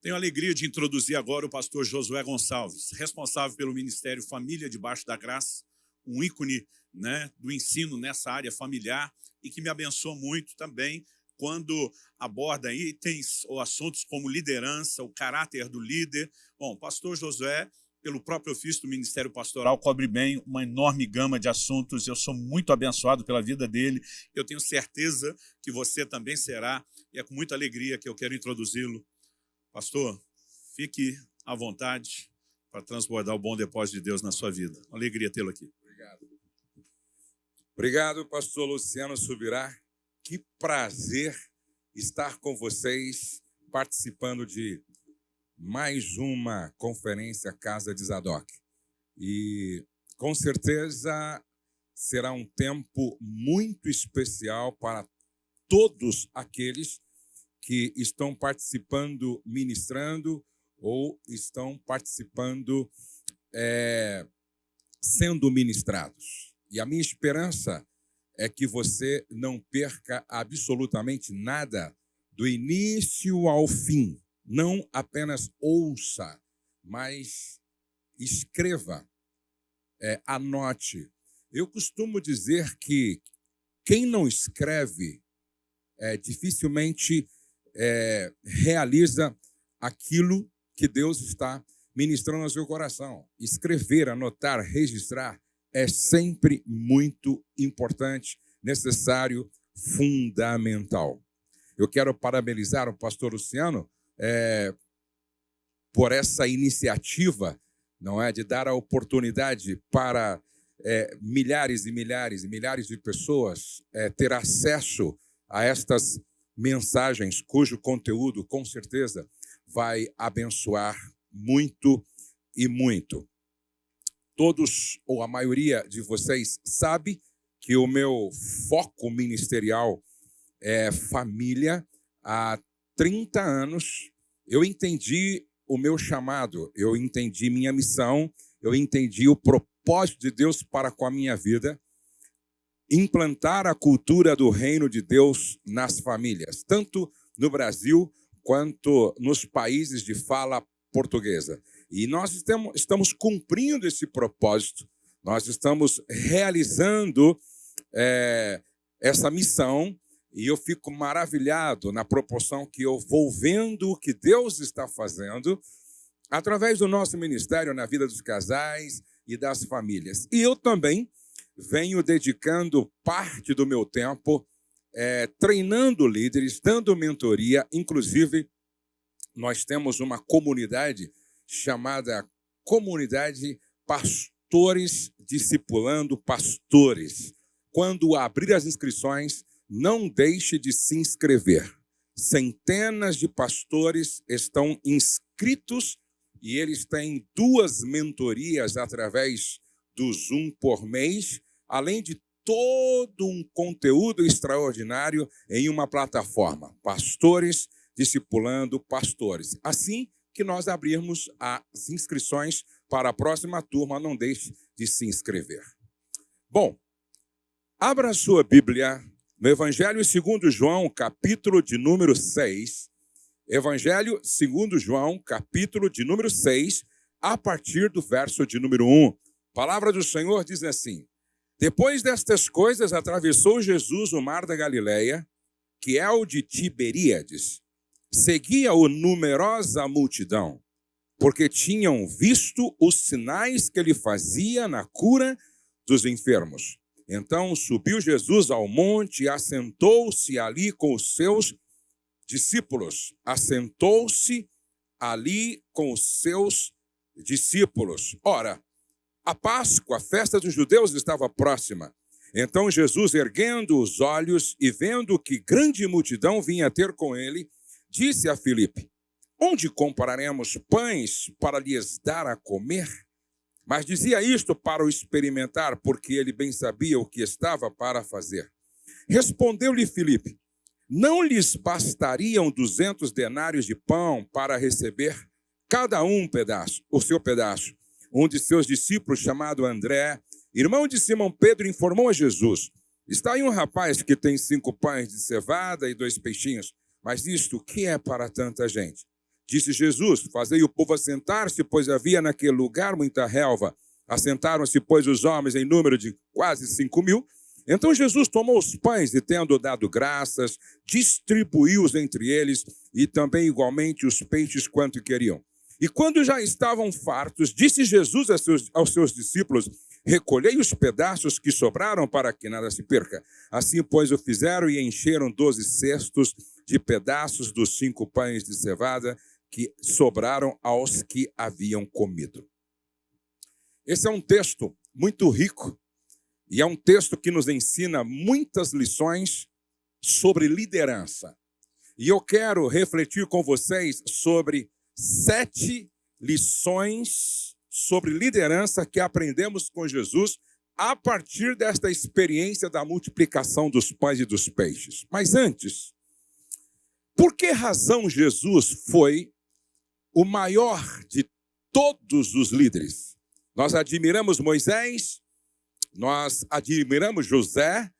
Tenho a alegria de introduzir agora o pastor Josué Gonçalves, responsável pelo Ministério Família Debaixo da Graça, um ícone né, do ensino nessa área familiar e que me abençoa muito também quando aborda itens ou assuntos como liderança, o caráter do líder. Bom, pastor Josué, pelo próprio ofício do Ministério Pastoral, cobre bem uma enorme gama de assuntos. Eu sou muito abençoado pela vida dele. Eu tenho certeza que você também será. E é com muita alegria que eu quero introduzi-lo. Pastor, fique à vontade para transbordar o bom depósito de Deus na sua vida. Uma alegria tê-lo aqui. Obrigado. Obrigado, pastor Luciano Subirá. Que prazer estar com vocês participando de mais uma conferência Casa de Zadok. E com certeza será um tempo muito especial para todos aqueles que estão participando, ministrando ou estão participando, é, sendo ministrados. E a minha esperança é que você não perca absolutamente nada do início ao fim não apenas ouça, mas escreva, é, anote. Eu costumo dizer que quem não escreve é, dificilmente é, realiza aquilo que Deus está ministrando no seu coração. Escrever, anotar, registrar é sempre muito importante, necessário, fundamental. Eu quero parabenizar o pastor Luciano é, por essa iniciativa, não é, de dar a oportunidade para é, milhares e milhares e milhares de pessoas é, ter acesso a estas mensagens, cujo conteúdo, com certeza, vai abençoar muito e muito. Todos, ou a maioria de vocês, sabe que o meu foco ministerial é família. Há 30 anos, eu entendi o meu chamado, eu entendi minha missão, eu entendi o propósito de Deus para com a minha vida, implantar a cultura do reino de Deus nas famílias, tanto no Brasil quanto nos países de fala portuguesa. E nós estamos, cumprindo esse propósito, nós estamos realizando é, essa missão e eu fico maravilhado na proporção que eu vou vendo o que Deus está fazendo através do nosso ministério na vida dos casais e das famílias. E eu também venho dedicando parte do meu tempo é, treinando líderes, dando mentoria. Inclusive, nós temos uma comunidade chamada Comunidade Pastores Discipulando Pastores. Quando abrir as inscrições, não deixe de se inscrever. Centenas de pastores estão inscritos e eles têm duas mentorias através do Zoom por mês, além de todo um conteúdo extraordinário em uma plataforma. Pastores discipulando pastores. Assim que nós abrirmos as inscrições para a próxima turma, não deixe de se inscrever. Bom, abra sua Bíblia no Evangelho segundo João, capítulo de número 6, Evangelho segundo João, capítulo de número 6, a partir do verso de número 1. A palavra do Senhor diz assim: Depois destas coisas, atravessou Jesus o mar da Galileia, que é o de Tiberíades. Seguia-o numerosa multidão, porque tinham visto os sinais que ele fazia na cura dos enfermos. Então subiu Jesus ao monte e assentou-se ali com os seus discípulos. Assentou-se ali com os seus discípulos. Ora, a Páscoa, a festa dos judeus, estava próxima. Então Jesus, erguendo os olhos e vendo que grande multidão vinha ter com ele, disse a Filipe: Onde compraremos pães para lhes dar a comer? Mas dizia isto para o experimentar, porque ele bem sabia o que estava para fazer. Respondeu-lhe Filipe: Não lhes bastariam duzentos denários de pão para receber cada um um pedaço, o seu pedaço? Um de seus discípulos, chamado André, irmão de Simão Pedro, informou a Jesus: Está aí um rapaz que tem cinco pães de cevada e dois peixinhos, mas isto que é para tanta gente? Disse Jesus: Fazei o povo assentar-se, pois havia naquele lugar muita relva. Assentaram-se, pois, os homens em número de quase cinco mil. Então Jesus tomou os pães e, tendo dado graças, distribuiu-os entre eles e também igualmente os peixes quanto queriam. E quando já estavam fartos, disse Jesus aos seus, aos seus discípulos: Recolhei os pedaços que sobraram para que nada se perca. Assim, pois, o fizeram e encheram doze cestos de pedaços dos cinco pães de cevada que sobraram aos que haviam comido. Esse é um texto muito rico e é um texto que nos ensina muitas lições sobre liderança. E eu quero refletir com vocês sobre sete lições sobre liderança que aprendemos com Jesus a partir desta experiência da multiplicação dos pães e dos peixes. Mas antes, por que razão Jesus foi o maior de todos os líderes. Nós admiramos Moisés, nós admiramos José,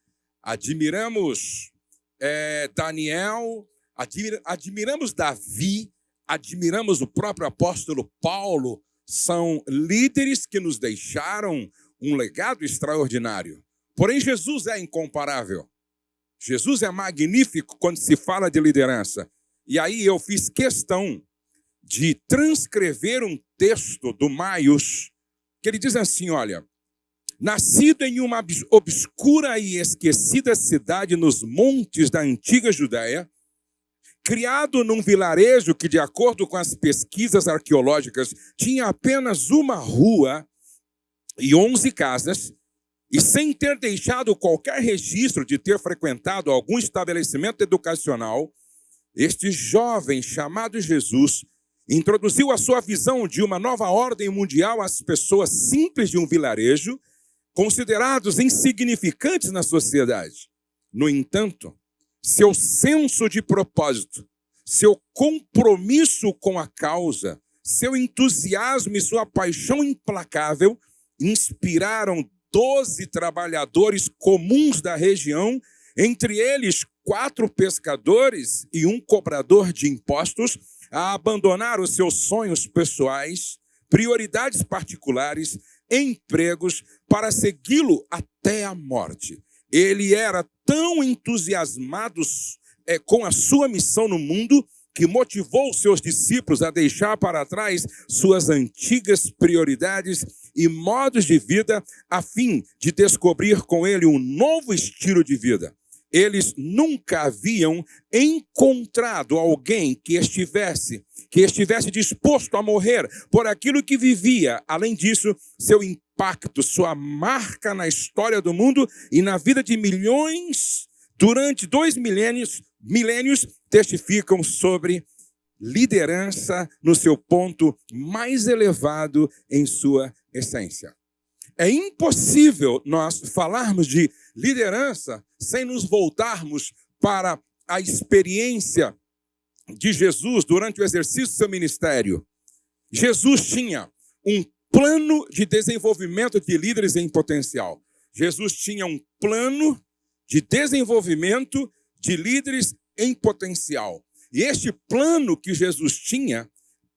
admiramos é, Daniel, admir, admiramos Davi, admiramos o próprio apóstolo Paulo. São líderes que nos deixaram um legado extraordinário. Porém, Jesus é incomparável. Jesus é magnífico quando se fala de liderança. E aí eu fiz questão de transcrever um texto do Maios, que ele diz assim: olha, nascido em uma obscura e esquecida cidade nos montes da antiga Judéia, criado num vilarejo que, de acordo com as pesquisas arqueológicas, tinha apenas uma rua e onze casas, e sem ter deixado qualquer registro de ter frequentado algum estabelecimento educacional, este jovem chamado Jesus introduziu a sua visão de uma nova ordem mundial às pessoas simples de um vilarejo, considerados insignificantes na sociedade. No entanto, seu senso de propósito, seu compromisso com a causa, seu entusiasmo e sua paixão implacável inspiraram doze trabalhadores comuns da região, entre eles quatro pescadores e um cobrador de impostos, a abandonar os seus sonhos pessoais, prioridades particulares, empregos, para segui-lo até a morte. Ele era tão entusiasmado é, com a sua missão no mundo que motivou seus discípulos a deixar para trás suas antigas prioridades e modos de vida, a fim de descobrir com ele um novo estilo de vida eles nunca haviam encontrado alguém que estivesse que estivesse disposto a morrer por aquilo que vivia. Além disso, seu impacto, sua marca na história do mundo e na vida de milhões durante dois milênios, milênios testificam sobre liderança no seu ponto mais elevado em sua essência. É impossível nós falarmos de liderança sem nos voltarmos para a experiência de Jesus durante o exercício do seu ministério. Jesus tinha um plano de desenvolvimento de líderes em potencial. Jesus tinha um plano de desenvolvimento de líderes em potencial. E este plano que Jesus tinha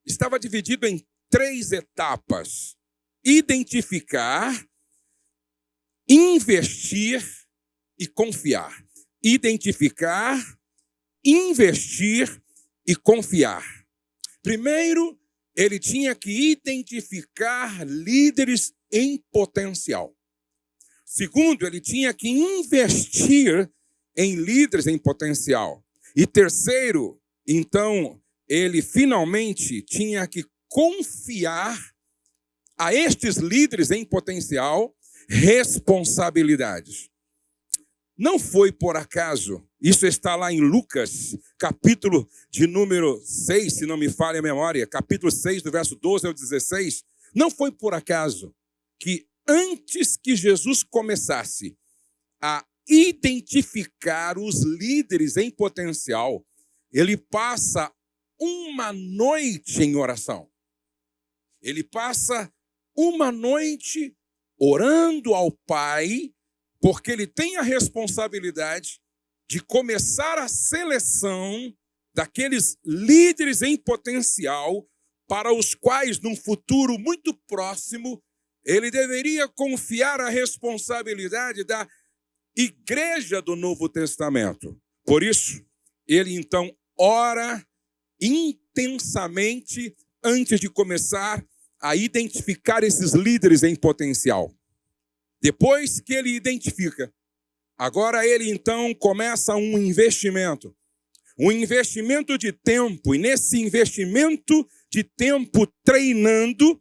estava dividido em três etapas identificar, investir e confiar. Identificar, investir e confiar. Primeiro, ele tinha que identificar líderes em potencial. Segundo, ele tinha que investir em líderes em potencial. E terceiro, então, ele finalmente tinha que confiar a estes líderes em potencial responsabilidades. Não foi por acaso, isso está lá em Lucas, capítulo de número 6, se não me falha a memória, capítulo 6, do verso 12 ao 16. Não foi por acaso que antes que Jesus começasse a identificar os líderes em potencial, ele passa uma noite em oração. Ele passa uma noite orando ao Pai, porque ele tem a responsabilidade de começar a seleção daqueles líderes em potencial para os quais, num futuro muito próximo, ele deveria confiar a responsabilidade da igreja do Novo Testamento. Por isso, ele então ora intensamente antes de começar a identificar esses líderes em potencial. Depois que ele identifica, agora ele então começa um investimento. Um investimento de tempo, e nesse investimento de tempo treinando,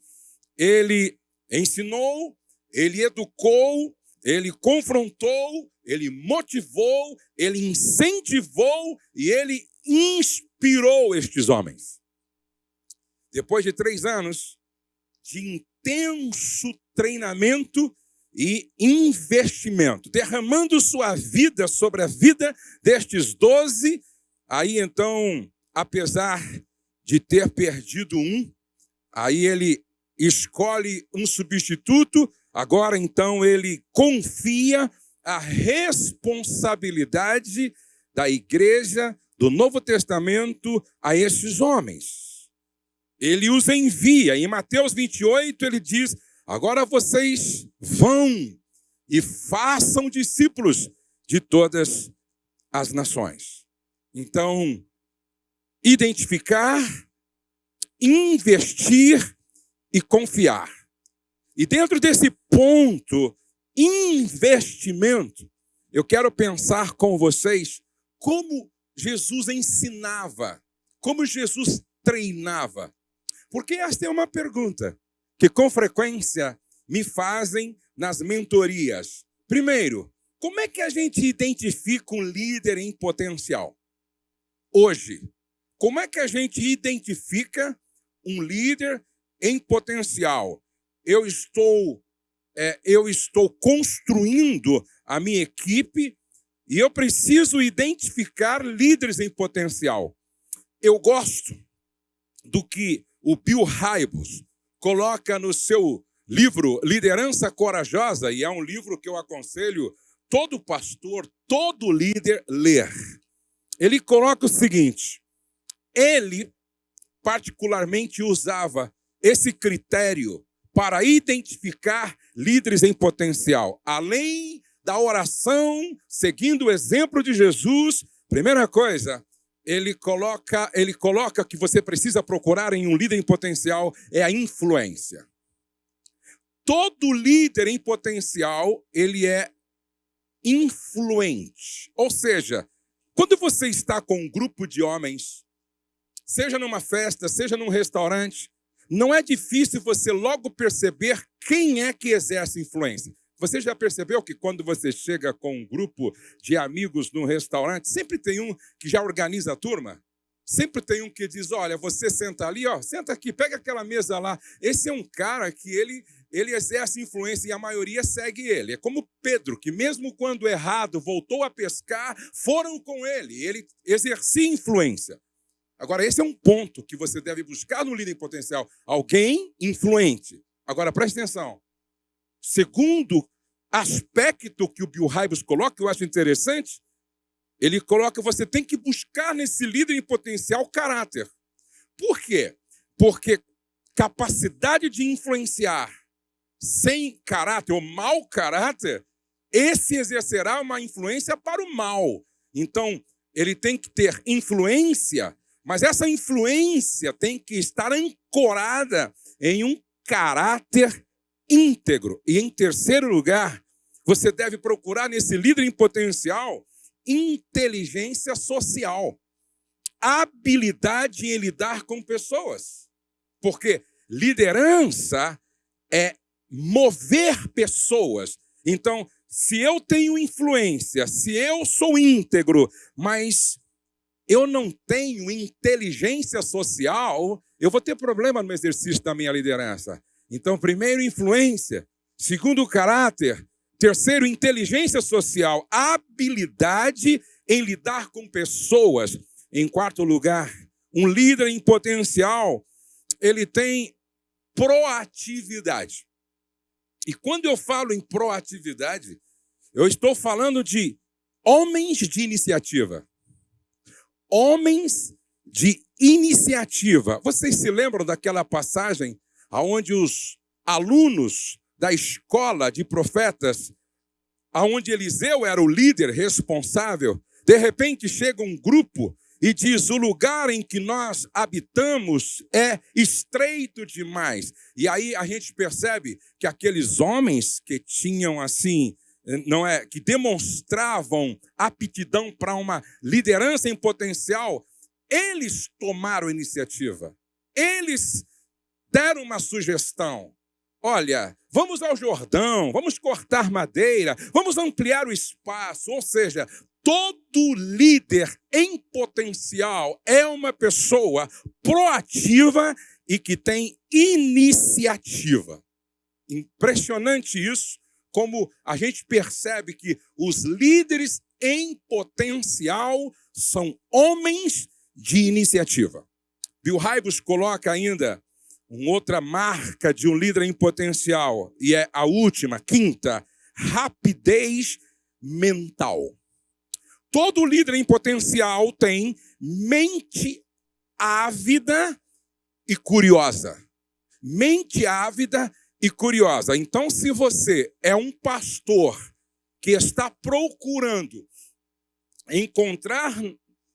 ele ensinou, ele educou, ele confrontou, ele motivou, ele incentivou e ele inspirou estes homens. Depois de três anos de intenso treinamento e investimento, derramando sua vida sobre a vida destes doze, aí então, apesar de ter perdido um, aí ele escolhe um substituto, agora então ele confia a responsabilidade da igreja do Novo Testamento a esses homens. Ele os envia. Em Mateus 28, ele diz: Agora vocês vão e façam discípulos de todas as nações. Então, identificar, investir e confiar. E dentro desse ponto, investimento, eu quero pensar com vocês como Jesus ensinava, como Jesus treinava. Porque esta é uma pergunta que com frequência me fazem nas mentorias. Primeiro, como é que a gente identifica um líder em potencial? Hoje, como é que a gente identifica um líder em potencial. Eu estou, é, eu estou construindo a minha equipe e eu preciso identificar líderes em potencial. Eu gosto do que o Bill Hybels coloca no seu livro Liderança Corajosa, e é um livro que eu aconselho todo pastor, todo líder ler. Ele coloca o seguinte: ele particularmente usava esse critério para identificar líderes em potencial. Além da oração, seguindo o exemplo de Jesus, primeira coisa, ele coloca, ele coloca que você precisa procurar em um líder em potencial é a influência. Todo líder em potencial, ele é influente. Ou seja, quando você está com um grupo de homens, seja numa festa, seja num restaurante, não é difícil você logo perceber quem é que exerce influência. Você já percebeu que quando você chega com um grupo de amigos num restaurante, sempre tem um que já organiza a turma? Sempre tem um que diz: olha, você senta ali, ó, senta aqui, pega aquela mesa lá. Esse é um cara que ele, ele exerce influência e a maioria segue ele. É como Pedro, que mesmo quando errado voltou a pescar, foram com ele. Ele exercia influência. Agora, esse é um ponto que você deve buscar no líder em potencial. Alguém influente. Agora, preste atenção. Segundo aspecto que o Bill Hybels coloca, que eu acho interessante, ele coloca você tem que buscar nesse líder em potencial caráter. Por quê? Porque capacidade de influenciar sem caráter ou mau caráter, esse exercerá uma influência para o mal. Então, ele tem que ter influência mas essa influência tem que estar ancorada em um caráter íntegro. E em terceiro lugar, você deve procurar nesse líder em potencial inteligência social, habilidade em lidar com pessoas. Porque liderança é mover pessoas. Então, se eu tenho influência, se eu sou íntegro, mas eu não tenho inteligência social, eu vou ter problema no exercício da minha liderança. Então, primeiro, influência. Segundo, caráter. Terceiro, inteligência social, habilidade em lidar com pessoas. Em quarto lugar, um líder em potencial, ele tem proatividade. E quando eu falo em proatividade, eu estou falando de homens de iniciativa homens de iniciativa. Vocês se lembram daquela passagem aonde os alunos da escola de profetas, aonde Eliseu era o líder responsável, de repente chega um grupo e diz: o lugar em que nós habitamos é estreito demais. E aí a gente percebe que aqueles homens que tinham assim, não é, que demonstravam aptidão para uma liderança em potencial, eles tomaram a iniciativa. Eles deram uma sugestão. Olha, vamos ao Jordão, vamos cortar madeira, vamos ampliar o espaço. Ou seja, todo líder em potencial é uma pessoa proativa e que tem iniciativa. Impressionante isso, como a gente percebe que os líderes em potencial são homens de iniciativa. Bill Hybels coloca ainda uma outra marca de um líder em potencial, e é a última, quinta, rapidez mental. Todo líder em potencial tem mente ávida e curiosa. Mente ávida e curiosa. Então, se você é um pastor que está procurando encontrar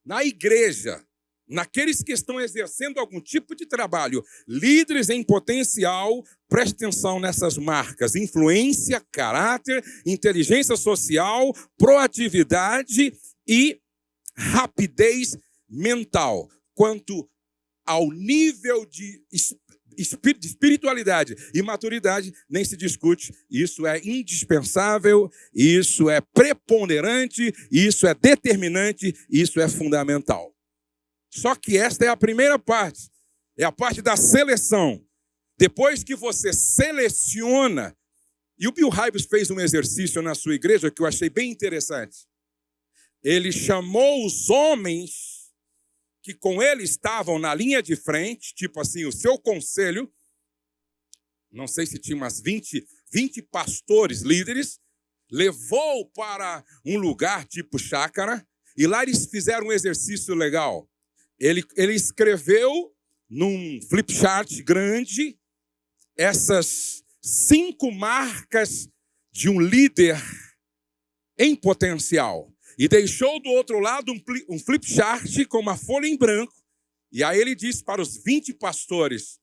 na igreja naqueles que estão exercendo algum tipo de trabalho, líderes em potencial, preste atenção nessas marcas: influência, caráter, inteligência social, proatividade e rapidez mental. Quanto ao nível de espiritualidade e maturidade, nem se discute. Isso é indispensável, isso é preponderante, isso é determinante, isso é fundamental. Só que esta é a primeira parte, é a parte da seleção. Depois que você seleciona, e o Bill Hybels fez um exercício na sua igreja que eu achei bem interessante. Ele chamou os homens que com ele estavam na linha de frente, tipo assim, o seu conselho, não sei se tinha umas 20, 20 pastores líderes, levou para um lugar tipo chácara, e lá eles fizeram um exercício legal. Ele, ele escreveu num flip chart grande essas cinco marcas de um líder em potencial. E deixou do outro lado um, um flip chart com uma folha em branco. E aí ele disse para os 20 pastores: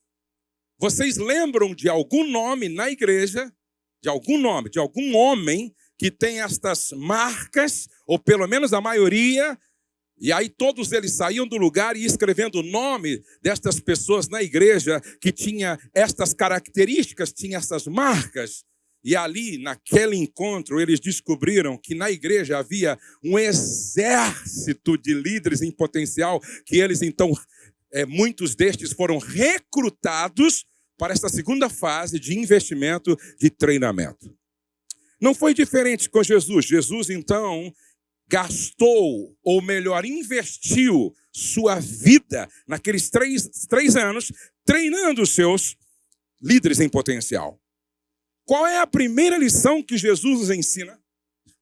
Vocês lembram de algum nome na igreja, de algum nome, de algum homem que tem estas marcas, ou pelo menos a maioria, e aí todos eles saíam do lugar e escrevendo o nome destas pessoas na igreja que tinha estas características, tinha essas marcas. E ali, naquele encontro, eles descobriram que na igreja havia um exército de líderes em potencial, que eles então, é, muitos destes foram recrutados para esta segunda fase de investimento, de treinamento. Não foi diferente com Jesus. Jesus, então, gastou, ou melhor, investiu sua vida naqueles três, três anos treinando os seus líderes em potencial. Qual é a primeira lição que Jesus nos ensina?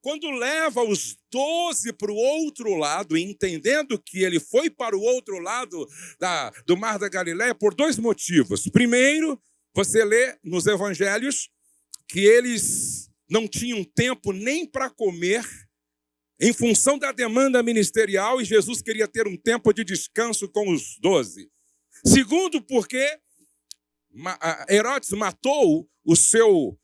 Quando leva os doze para o outro lado, entendendo que ele foi para o outro lado da, do Mar da Galiléia por dois motivos. Primeiro, você lê nos evangelhos que eles não tinham tempo nem para comer em função da demanda ministerial, e Jesus queria ter um tempo de descanso com os doze. Segundo, porque Herodes matou o seu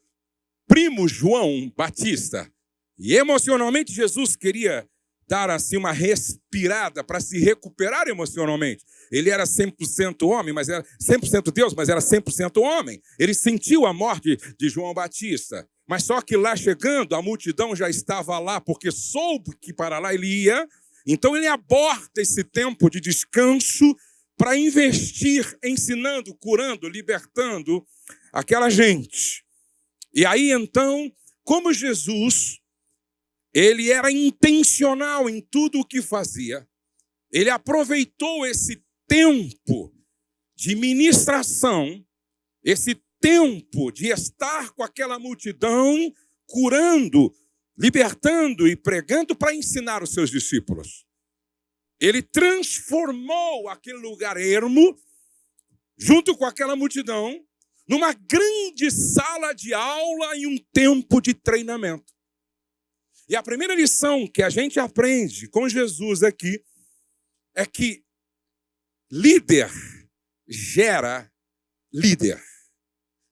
primo João Batista. E emocionalmente Jesus queria dar assim uma respirada para se recuperar emocionalmente. Ele era 100% homem, mas era 100% Deus, mas era 100% homem. Ele sentiu a morte de João Batista. Mas só que lá chegando, a multidão já estava lá, porque soube que para lá ele ia. Então ele aborta esse tempo de descanso para investir, ensinando, curando, libertando aquela gente. E aí então, como Jesus, ele era intencional em tudo o que fazia, ele aproveitou esse tempo de ministração, esse tempo de estar com aquela multidão, curando, libertando e pregando para ensinar os seus discípulos. ele transformou aquele lugar ermo, junto com aquela multidão, numa grande sala de aula e um tempo de treinamento. E a primeira lição que a gente aprende com Jesus aqui é que líder gera líder.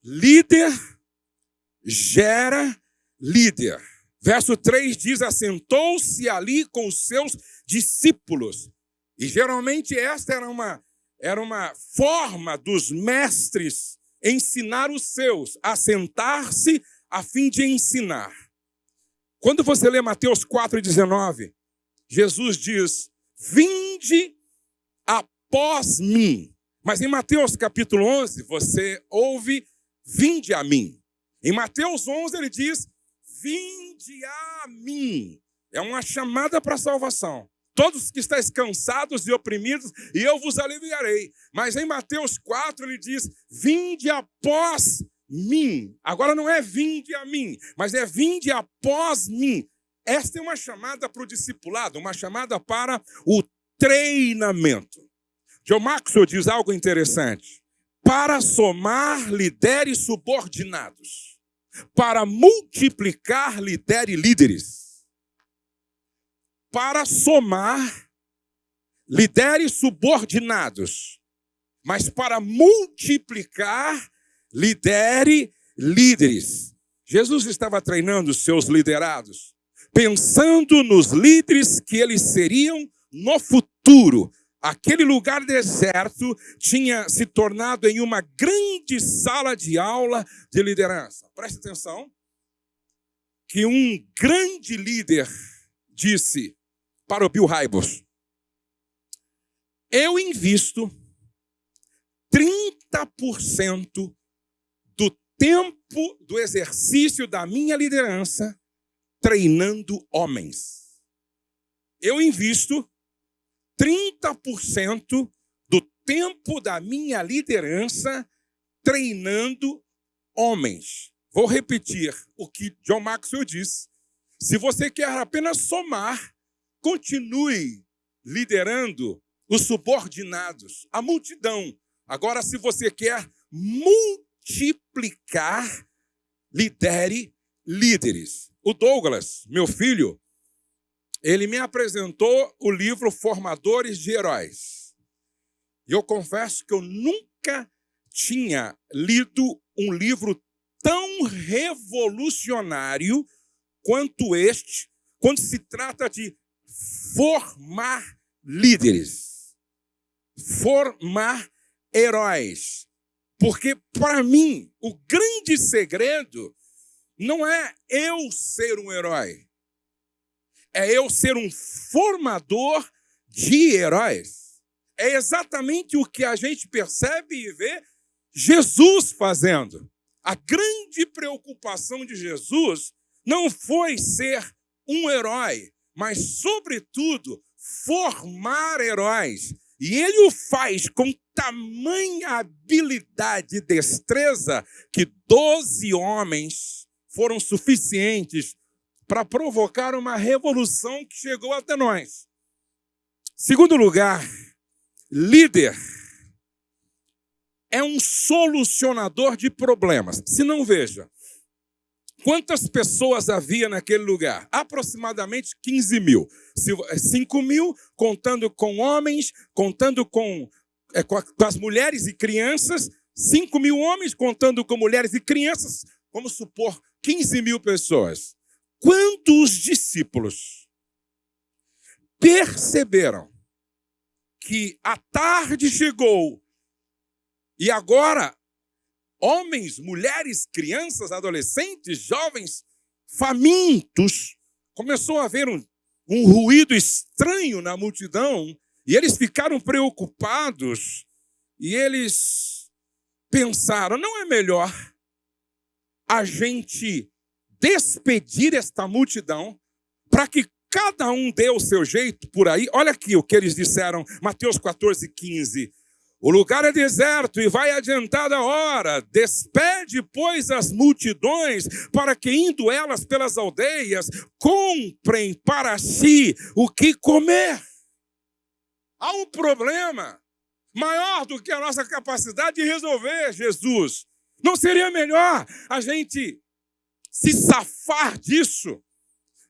Líder gera líder. Verso 3 diz: Assentou-se ali com os seus discípulos. E geralmente esta era uma, era uma forma dos mestres ensinar os seus, assentar-se a fim de ensinar. Quando você lê Mateus 4,19, Jesus diz: Vinde após mim. Mas em Mateus capítulo 11, você ouve: Vinde a mim. Em Mateus 11, ele diz: Vinde a mim. É uma chamada para a salvação. Todos que estáis cansados e oprimidos, e eu vos aliviarei. Mas em Mateus 4 ele diz: Vinde após mim. Agora não é vinde a mim, mas é vinde após mim. Esta é uma chamada para o discipulado, uma chamada para o treinamento. John Maxwell diz algo interessante. Para somar, lidere subordinados para multiplicar, lidere líderes. Para somar, lidere subordinados. Mas para multiplicar, lidere líderes. Jesus estava treinando os seus liderados, pensando nos líderes que eles seriam no futuro, Aquele lugar deserto tinha se tornado em uma grande sala de aula de liderança. Preste atenção que um grande líder disse para o Bill Hybels: Eu invisto 30% do tempo do exercício da minha liderança treinando homens. Eu invisto 30% do tempo da minha liderança treinando homens. Vou repetir o que John Maxwell disse. Se você quer apenas somar, continue liderando os subordinados, a multidão. Agora, se você quer multiplicar, lidere líderes. O Douglas, meu filho, ele me apresentou o livro Formadores de Heróis. E eu confesso que eu nunca tinha lido um livro tão revolucionário quanto este, quando se trata de formar líderes, formar heróis. Porque, para mim, o grande segredo não é eu ser um herói é eu ser um formador de heróis. É exatamente o que a gente percebe e vê Jesus fazendo. A grande preocupação de Jesus não foi ser um herói, mas, sobretudo, formar heróis. E ele o faz com tamanha habilidade e destreza que doze homens foram suficientes para provocar uma revolução que chegou até nós. Segundo lugar, líder é um solucionador de problemas. Se não veja, quantas pessoas havia naquele lugar? Aproximadamente 15 mil. 5 mil contando com homens, contando com, é, com, as mulheres e crianças. 5 mil homens contando com mulheres e crianças. Vamos supor 15 mil pessoas. Quando os discípulos perceberam que a tarde chegou e agora homens, mulheres, crianças, adolescentes, jovens, famintos, começou a haver um, um ruído estranho na multidão e eles ficaram preocupados e eles pensaram: não é melhor a gente despedir esta multidão para que cada um dê o seu jeito por aí. Olha aqui o que eles disseram, Mateus 14, 15. O lugar é deserto e vai adiantada a hora. Despede, pois, as multidões, para que, indo elas pelas aldeias, comprem para si o que comer. Há um problema maior do que a nossa capacidade de resolver, Jesus. Não seria melhor a gente se safar disso?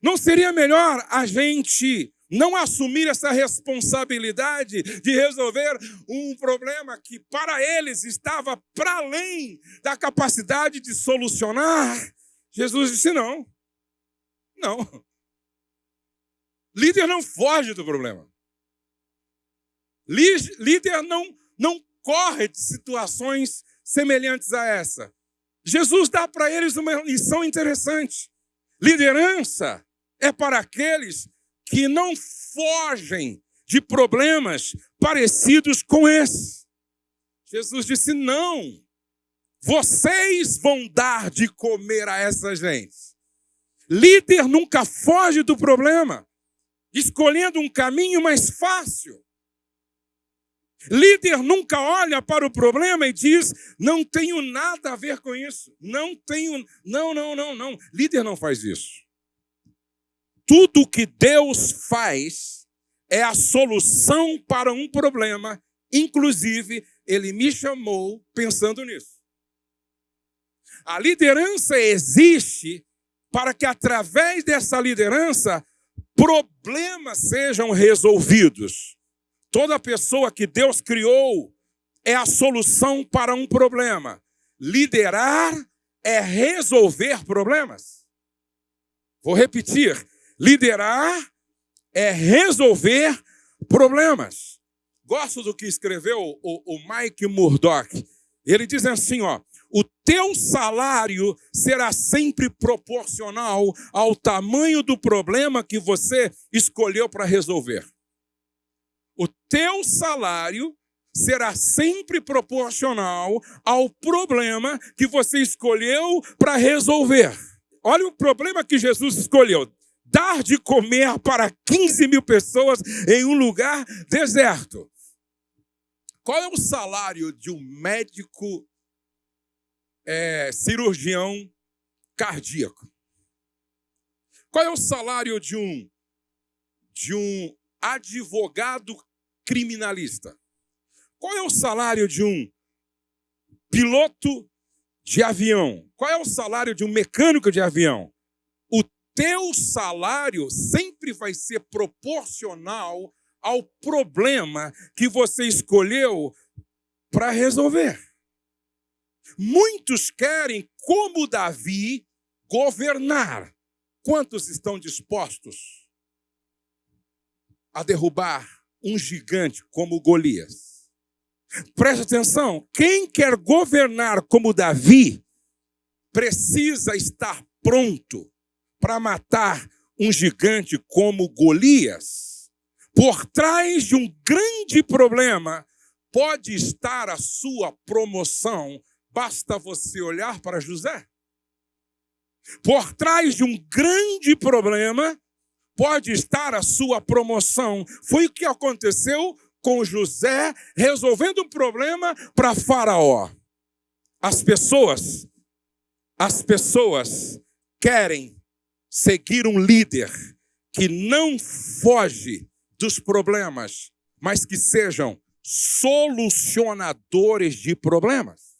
Não seria melhor a gente não assumir essa responsabilidade de resolver um problema que para eles estava para além da capacidade de solucionar? Jesus disse: não. Não. Líder não foge do problema. Líder não, não corre de situações semelhantes a essa. Jesus dá para eles uma lição interessante. Liderança é para aqueles que não fogem de problemas parecidos com esse. Jesus disse: não, vocês vão dar de comer a essa gente. Líder nunca foge do problema, escolhendo um caminho mais fácil. Líder nunca olha para o problema e diz: não tenho nada a ver com isso. Não tenho. Não, não, não, não. Líder não faz isso. Tudo que Deus faz é a solução para um problema. Inclusive, ele me chamou pensando nisso. A liderança existe para que, através dessa liderança, problemas sejam resolvidos. Toda pessoa que Deus criou é a solução para um problema. Liderar é resolver problemas. Vou repetir: liderar é resolver problemas. Gosto do que escreveu o, o Mike Murdock. Ele diz assim: ó, o teu salário será sempre proporcional ao tamanho do problema que você escolheu para resolver o teu salário será sempre proporcional ao problema que você escolheu para resolver. Olha o problema que Jesus escolheu: dar de comer para 15 mil pessoas em um lugar deserto. Qual é o salário de um médico é, cirurgião cardíaco? Qual é o salário de um de um advogado criminalista. Qual é o salário de um piloto de avião? Qual é o salário de um mecânico de avião? O teu salário sempre vai ser proporcional ao problema que você escolheu para resolver. Muitos querem, como Davi, governar. Quantos estão dispostos a derrubar um gigante como Golias. Preste atenção: quem quer governar como Davi precisa estar pronto para matar um gigante como Golias. Por trás de um grande problema pode estar a sua promoção, basta você olhar para José. Por trás de um grande problema pode estar a sua promoção. Foi o que aconteceu com José resolvendo um problema para Faraó. As pessoas, as pessoas querem seguir um líder que não foge dos problemas, mas que sejam solucionadores de problemas.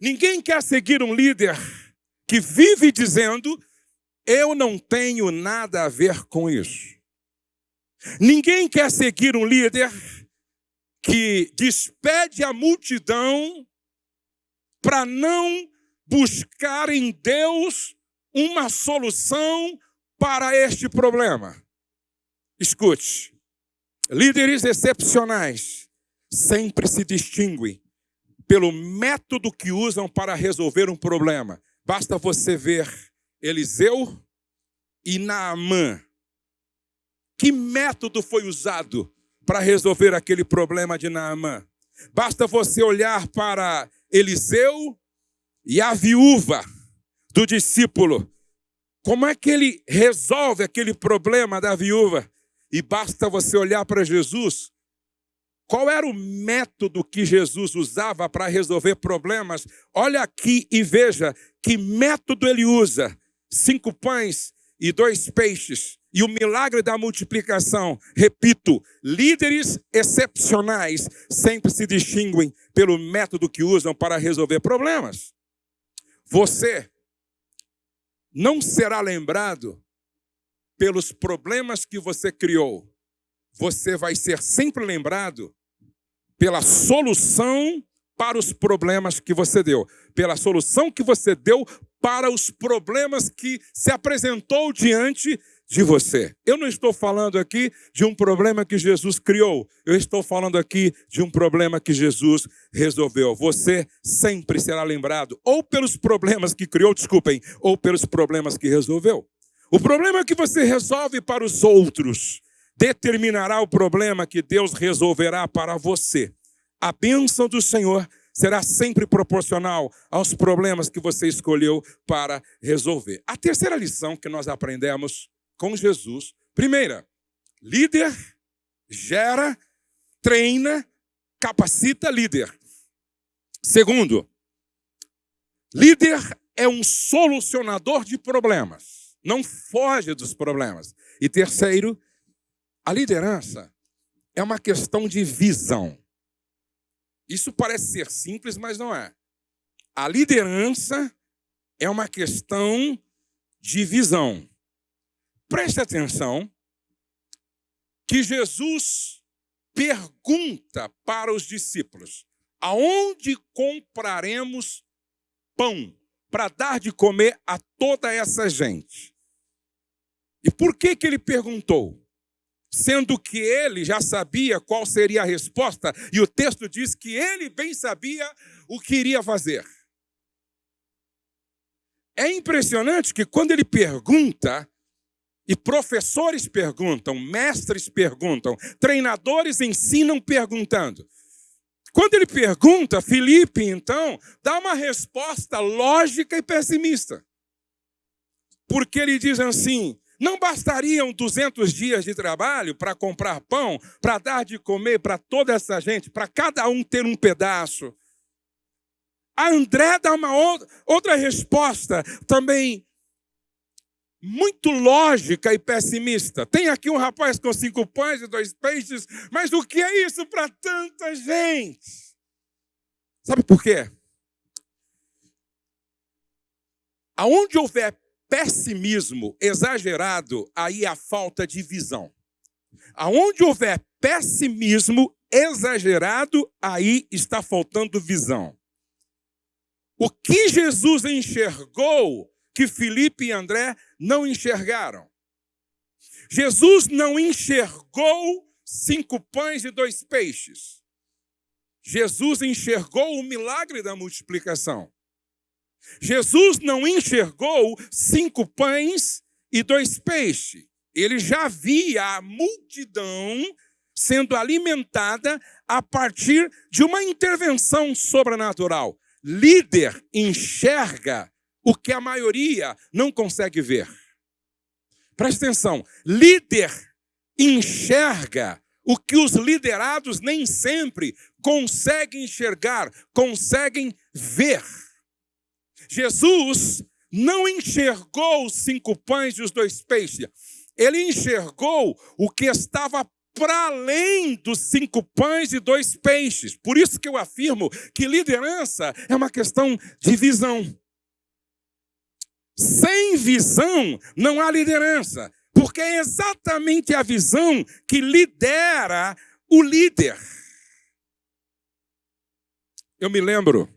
Ninguém quer seguir um líder que vive dizendo eu não tenho nada a ver com isso. Ninguém quer seguir um líder que despede a multidão para não buscar em Deus uma solução para este problema. Escute, líderes excepcionais sempre se distinguem pelo método que usam para resolver um problema. Basta você ver Eliseu e Naamã. Que método foi usado para resolver aquele problema de Naamã? Basta você olhar para Eliseu e a viúva do discípulo. Como é que ele resolve aquele problema da viúva? E basta você olhar para Jesus. Qual era o método que Jesus usava para resolver problemas? Olha aqui e veja que método ele usa cinco pães e dois peixes, e o milagre da multiplicação, repito, líderes excepcionais sempre se distinguem pelo método que usam para resolver problemas. Você não será lembrado pelos problemas que você criou. Você vai ser sempre lembrado pela solução para os problemas que você deu, pela solução que você deu para os problemas que se apresentou diante de você. Eu não estou falando aqui de um problema que Jesus criou, eu estou falando aqui de um problema que Jesus resolveu. Você sempre será lembrado ou pelos problemas que criou, desculpem, ou pelos problemas que resolveu. O problema que você resolve para os outros determinará o problema que Deus resolverá para você. A bênção do Senhor será sempre proporcional aos problemas que você escolheu para resolver. A terceira lição que nós aprendemos com Jesus, primeira, líder gera, treina, capacita líder. Segundo, líder é um solucionador de problemas, não foge dos problemas. E terceiro, a liderança é uma questão de visão. Isso parece ser simples, mas não é. A liderança é uma questão de visão. Preste atenção que Jesus pergunta para os discípulos: aonde compraremos pão para dar de comer a toda essa gente? E por que, que ele perguntou? Sendo que ele já sabia qual seria a resposta, e o texto diz que ele bem sabia o que iria fazer. É impressionante que quando ele pergunta, e professores perguntam, mestres perguntam, treinadores ensinam perguntando. Quando ele pergunta, Felipe, então, dá uma resposta lógica e pessimista. Porque ele diz assim: não bastariam 200 dias de trabalho para comprar pão, para dar de comer para toda essa gente, para cada um ter um pedaço? A André dá uma outra resposta também muito lógica e pessimista. Tem aqui um rapaz com cinco pães e dois peixes, mas o que é isso para tanta gente? Sabe por quê? Aonde houver pessimismo exagerado, aí a falta de visão. Aonde houver pessimismo exagerado, aí está faltando visão. O que Jesus enxergou que Felipe e André não enxergaram? Jesus não enxergou cinco pães e dois peixes. Jesus enxergou o milagre da multiplicação. Jesus não enxergou cinco pães e dois peixes. Ele já via a multidão sendo alimentada a partir de uma intervenção sobrenatural. Líder enxerga o que a maioria não consegue ver. Preste atenção: líder enxerga o que os liderados nem sempre conseguem enxergar, conseguem ver. Jesus não enxergou os cinco pães e os dois peixes. Ele enxergou o que estava para além dos cinco pães e dois peixes. Por isso que eu afirmo que liderança é uma questão de visão. Sem visão não há liderança, porque é exatamente a visão que lidera o líder. Eu me lembro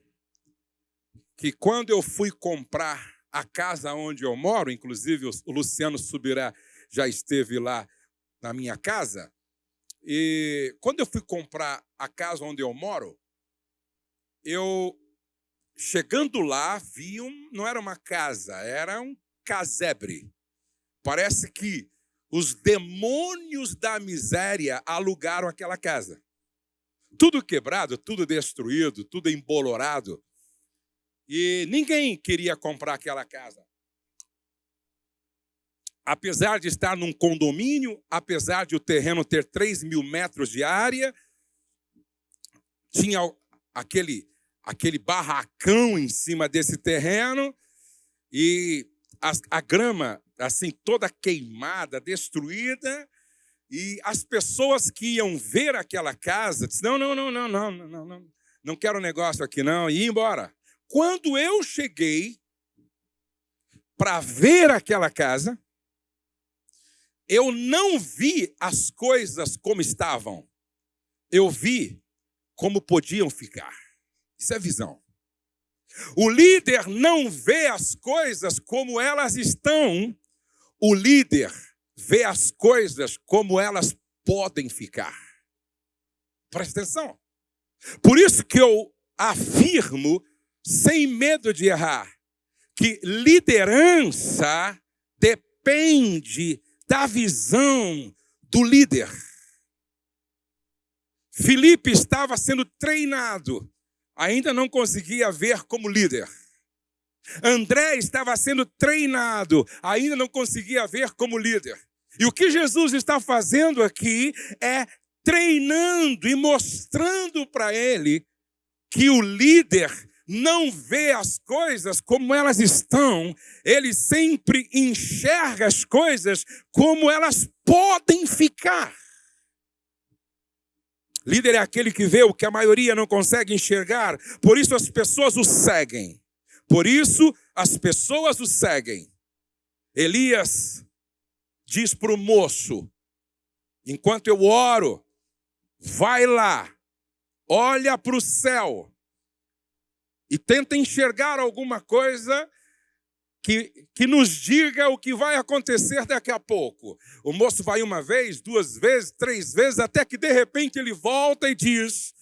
que quando eu fui comprar a casa onde eu moro, inclusive o Luciano Subirá já esteve lá na minha casa, e quando eu fui comprar a casa onde eu moro, eu chegando lá vi um, não era uma casa, era um casebre. Parece que os demônios da miséria alugaram aquela casa. Tudo quebrado, tudo destruído, tudo embolorado. E ninguém queria comprar aquela casa. Apesar de estar num condomínio, apesar de o terreno ter 3 mil metros de área, tinha aquele, aquele barracão em cima desse terreno e a, a grama assim, toda queimada, destruída, e as pessoas que iam ver aquela casa disseram: não, não, não, não, não, não, não, não quero negócio aqui não, e ir embora. Quando eu cheguei para ver aquela casa, eu não vi as coisas como estavam, eu vi como podiam ficar. Isso é visão. O líder não vê as coisas como elas estão, o líder vê as coisas como elas podem ficar. Presta atenção. Por isso que eu afirmo, sem medo de errar, que liderança depende da visão do líder. Felipe estava sendo treinado, ainda não conseguia ver como líder. André estava sendo treinado, ainda não conseguia ver como líder. E o que Jesus está fazendo aqui é treinando e mostrando para ele que o líder não vê as coisas como elas estão, ele sempre enxerga as coisas como elas podem ficar. Líder é aquele que vê o que a maioria não consegue enxergar, por isso as pessoas o seguem. Por isso as pessoas o seguem. Elias diz para o moço: enquanto eu oro, vai lá, olha para o céu e tenta enxergar alguma coisa que, que nos diga o que vai acontecer daqui a pouco. O moço vai uma vez, duas vezes, três vezes, até que de repente ele volta e diz: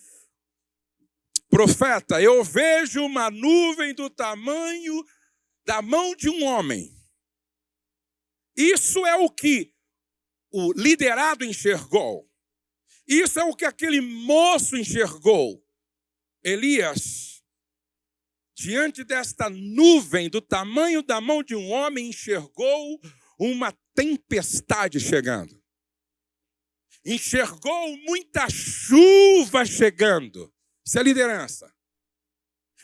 Profeta, eu vejo uma nuvem do tamanho da mão de um homem. Isso é o que o liderado enxergou. Isso é o que aquele moço enxergou. Elias, diante desta nuvem do tamanho da mão de um homem, enxergou uma tempestade chegando. Enxergou muita chuva chegando. Isso é liderança.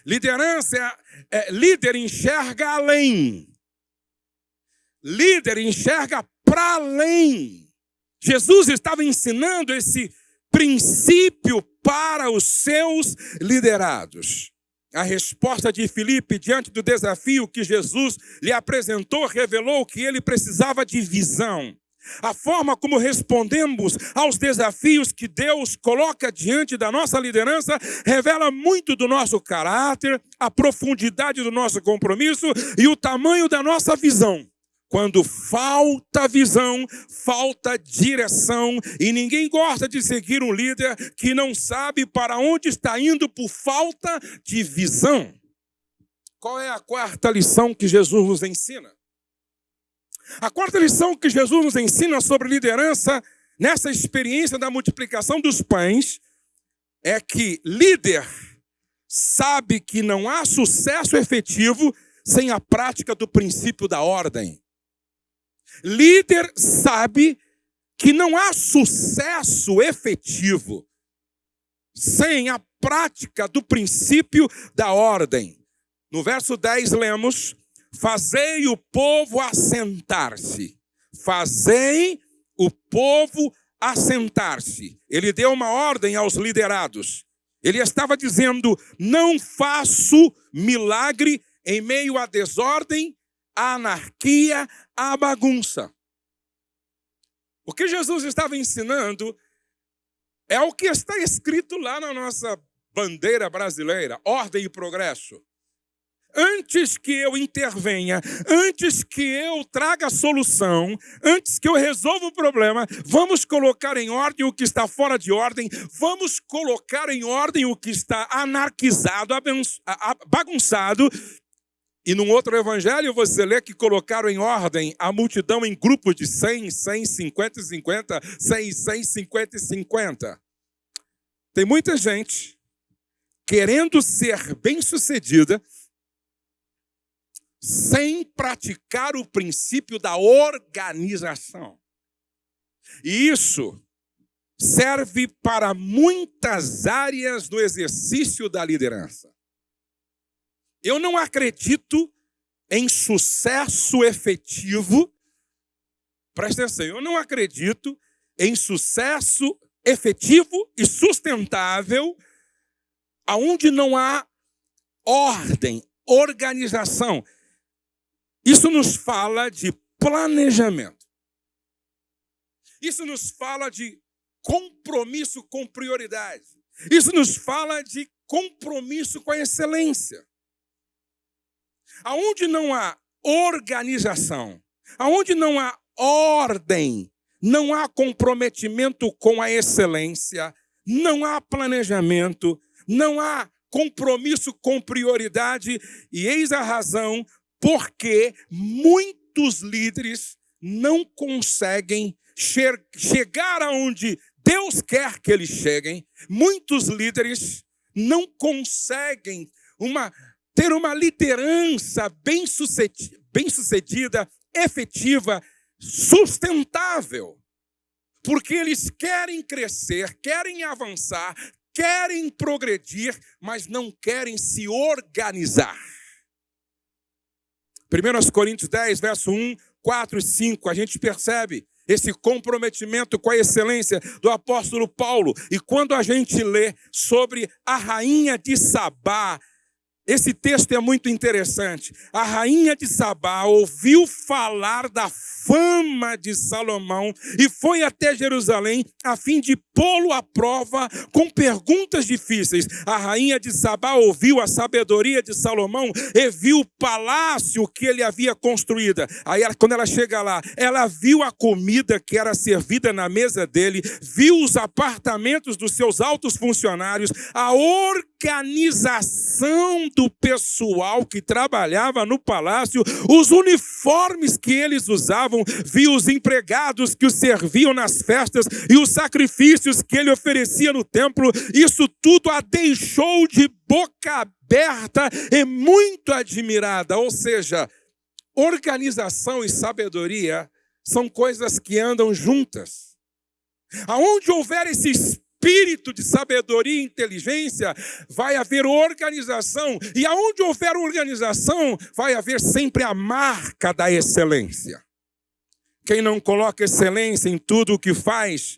Liderança é, é líder enxerga além. Líder enxerga para além. Jesus estava ensinando esse princípio para os seus liderados. A resposta de Filipe diante do desafio que Jesus lhe apresentou revelou que ele precisava de visão. A forma como respondemos aos desafios que Deus coloca diante da nossa liderança revela muito do nosso caráter, a profundidade do nosso compromisso e o tamanho da nossa visão. Quando falta visão, falta direção, e ninguém gosta de seguir um líder que não sabe para onde está indo por falta de visão. Qual é a quarta lição que Jesus nos ensina? A quarta lição que Jesus nos ensina sobre liderança, nessa experiência da multiplicação dos pães, é que líder sabe que não há sucesso efetivo sem a prática do princípio da ordem. Líder sabe que não há sucesso efetivo sem a prática do princípio da ordem. No verso 10 lemos: Fazei o povo assentar-se. Fazei o povo assentar-se. Ele deu uma ordem aos liderados. Ele estava dizendo: não faço milagre em meio à desordem, à anarquia, à bagunça. O que Jesus estava ensinando é o que está escrito lá na nossa bandeira brasileira: ordem e progresso antes que eu intervenha, antes que eu traga a solução, antes que eu resolva o problema, vamos colocar em ordem o que está fora de ordem, vamos colocar em ordem o que está anarquizado, bagunçado. E num outro evangelho você lê que colocaram em ordem a multidão em grupos de 100, 100, 50 e 50, 100, 100, 50 e 50. Tem muita gente querendo ser bem-sucedida, sem praticar o princípio da organização. E isso serve para muitas áreas do exercício da liderança. Eu não acredito em sucesso efetivo Presta atenção, eu não acredito em sucesso efetivo e sustentável aonde não há ordem, organização. Isso nos fala de planejamento. Isso nos fala de compromisso com prioridade. Isso nos fala de compromisso com a excelência. Aonde não há organização, aonde não há ordem, não há comprometimento com a excelência, não há planejamento, não há compromisso com prioridade, e eis a razão porque muitos líderes não conseguem chegar aonde Deus quer que eles cheguem. Muitos líderes não conseguem uma, ter uma liderança bem sucedida, bem efetiva, sustentável. Porque eles querem crescer, querem avançar, querem progredir, mas não querem se organizar. 1 Coríntios 10, verso 1, 4 e 5, a gente percebe esse comprometimento com a excelência do apóstolo Paulo. E quando a gente lê sobre a rainha de Sabá, esse texto é muito interessante. A rainha de Sabá ouviu falar da fama de Salomão e foi até Jerusalém a fim de pô-lo à prova com perguntas difíceis. A rainha de Sabá ouviu a sabedoria de Salomão e viu o palácio que ele havia construído. Aí, quando ela chega lá, ela viu a comida que era servida na mesa dele, viu os apartamentos dos seus altos funcionários, a organização do pessoal que trabalhava no palácio, os uniformes que eles usavam, viu os empregados que o serviam nas festas e os sacrifícios que ele oferecia no templo. Isso tudo a deixou de boca aberta e muito admirada. Ou seja, organização e sabedoria são coisas que andam juntas. Aonde houver esse espírito de sabedoria e inteligência, vai haver organização. E aonde houver organização, vai haver sempre a marca da excelência. Quem não coloca excelência em tudo o que faz,